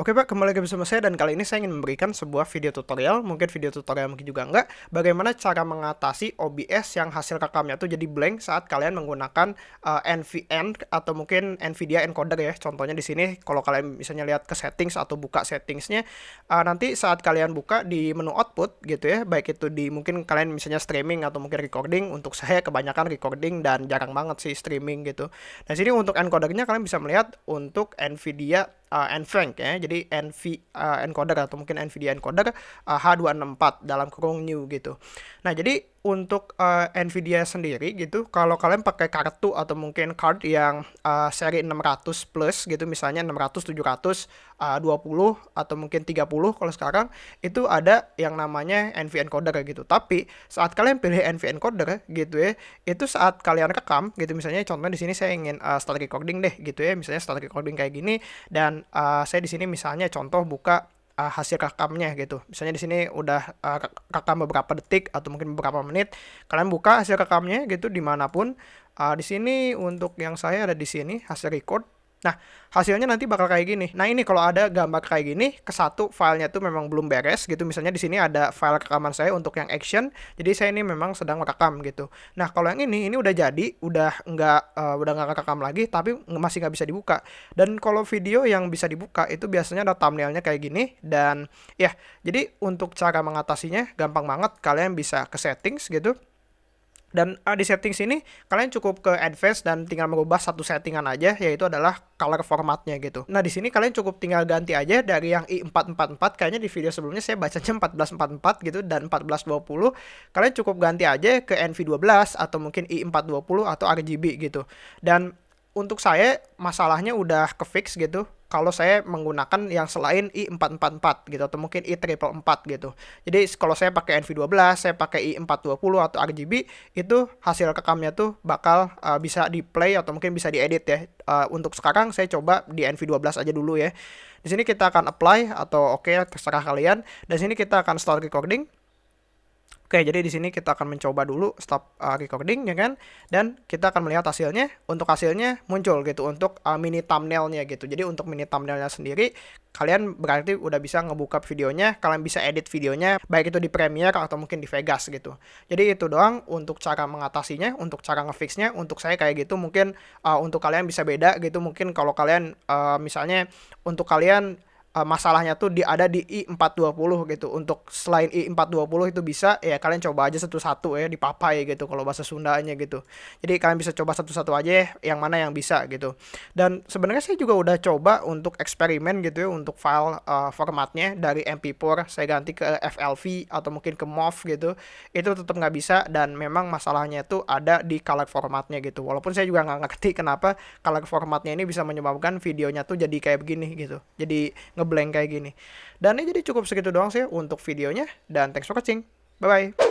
Oke Pak, kembali lagi bersama saya dan kali ini saya ingin memberikan sebuah video tutorial, mungkin video tutorial mungkin juga enggak, bagaimana cara mengatasi OBS yang hasil rekamnya tuh jadi blank saat kalian menggunakan uh, NVN atau mungkin NVIDIA encoder ya. Contohnya di sini kalau kalian misalnya lihat ke settings atau buka settingsnya, uh, nanti saat kalian buka di menu output gitu ya, baik itu di mungkin kalian misalnya streaming atau mungkin recording, untuk saya kebanyakan recording dan jarang banget sih streaming gitu. Nah sini untuk encodernya kalian bisa melihat untuk NVIDIA uh, NVENC ya. Jadi NV uh, encoder atau mungkin NVIDIA encoder uh, H264 dalam kurung new gitu. Nah, jadi untuk uh, Nvidia sendiri gitu, kalau kalian pakai kartu atau mungkin card yang uh, seri 600 plus gitu, misalnya 600, 700, uh, 20 atau mungkin 30 kalau sekarang itu ada yang namanya NV encoder gitu. Tapi saat kalian pilih NV encoder gitu ya, itu saat kalian rekam gitu, misalnya contohnya di sini saya ingin uh, start recording deh gitu ya, misalnya start recording kayak gini dan uh, saya di sini misalnya contoh buka uh, hasil rekamnya gitu. Misalnya di sini udah uh, rekam beberapa detik atau mungkin beberapa menit, kalian buka hasil rekamnya gitu di mana pun. Uh, di sini untuk yang saya ada di sini hasil record Nah, hasilnya nanti bakal kayak gini. Nah, ini kalau ada gambar kayak gini, ke satu filenya tuh memang belum beres gitu. Misalnya di sini ada file rekaman saya untuk yang action. Jadi saya ini memang sedang merekam gitu. Nah, kalau yang ini ini udah jadi, udah nggak uh, udah nggak rekam lagi, tapi masih nggak bisa dibuka. Dan kalau video yang bisa dibuka itu biasanya ada thumbnailnya kayak gini dan ya, jadi untuk cara mengatasinya gampang banget. Kalian bisa ke settings gitu dan uh, di setting sini kalian cukup ke advanced dan tinggal merubah satu settingan aja yaitu adalah color formatnya gitu. Nah di sini kalian cukup tinggal ganti aja dari yang i444 kayaknya di video sebelumnya saya baca bacanya 1444 gitu dan 1420 kalian cukup ganti aja ke NV12 atau mungkin i420 atau RGB gitu. Dan untuk saya masalahnya udah ke fix gitu kalau saya menggunakan yang selain i444 gitu atau mungkin i444 gitu. Jadi kalau saya pakai NV12, saya pakai i420 atau RGB itu hasil rekamnya tuh bakal uh, bisa di play atau mungkin bisa diedit ya. Uh, untuk sekarang saya coba di NV12 aja dulu ya. Di sini kita akan apply atau oke okay, terserah kalian. Dan sini kita akan start recording. Oke, jadi di sini kita akan mencoba dulu stop uh, recording ya kan, dan kita akan melihat hasilnya. Untuk hasilnya muncul gitu untuk uh, mini thumbnailnya gitu. Jadi untuk mini thumbnailnya sendiri, kalian berarti udah bisa ngebuka videonya, kalian bisa edit videonya, baik itu di Premiere atau mungkin di Vegas gitu. Jadi itu doang untuk cara mengatasinya, untuk cara ngefixnya. Untuk saya kayak gitu mungkin uh, untuk kalian bisa beda gitu. Mungkin kalau kalian uh, misalnya untuk kalian uh, masalahnya tuh di ada di i420 gitu. Untuk selain i420 itu bisa ya kalian coba aja satu-satu ya dipapai gitu kalau bahasa Sundanya gitu. Jadi kalian bisa coba satu-satu aja ya, yang mana yang bisa gitu. Dan sebenarnya saya juga udah coba untuk eksperimen gitu ya untuk file uh, formatnya dari MP4 saya ganti ke FLV atau mungkin ke MOV gitu. Itu tetap nggak bisa dan memang masalahnya tuh ada di color formatnya gitu. Walaupun saya juga nggak ngerti kenapa color formatnya ini bisa menyebabkan videonya tuh jadi kayak begini gitu. Jadi ngeblank kayak gini. Dan ini jadi cukup segitu doang sih untuk videonya dan thanks for watching. Bye bye.